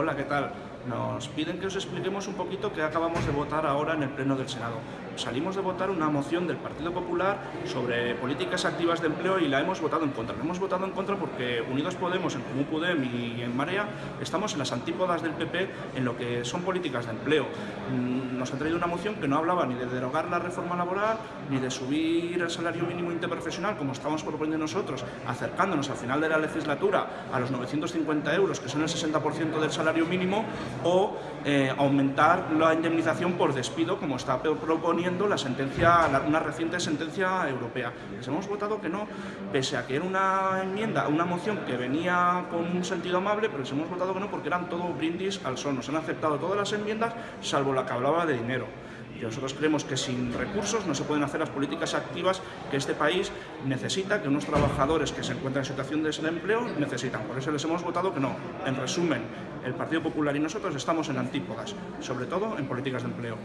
Hola, ¿qué tal? Nos piden que os expliquemos un poquito qué acabamos de votar ahora en el Pleno del Senado. Salimos de votar una moción del Partido Popular sobre políticas activas de empleo y la hemos votado en contra. La hemos votado en contra porque Unidos Podemos, en Común Podem y en Marea, estamos en las antípodas del PP en lo que son políticas de empleo. Mm, nos han traído una moción que no hablaba ni de derogar la reforma laboral, ni de subir el salario mínimo interprofesional, como estamos proponiendo nosotros, acercándonos al final de la legislatura a los 950 euros, que son el 60% del salario mínimo, o eh, aumentar la indemnización por despido, como está proponiendo la sentencia, una reciente sentencia europea. Les hemos votado que no, pese a que era una enmienda, una moción que venía con un sentido amable, pero les hemos votado que no porque eran todo brindis al sol. Nos han aceptado todas las enmiendas, salvo la que hablaba de dinero. Y nosotros creemos que sin recursos no se pueden hacer las políticas activas que este país necesita, que unos trabajadores que se encuentran en situación de desempleo necesitan. Por eso les hemos votado que no. En resumen, el Partido Popular y nosotros estamos en antípodas, sobre todo en políticas de empleo.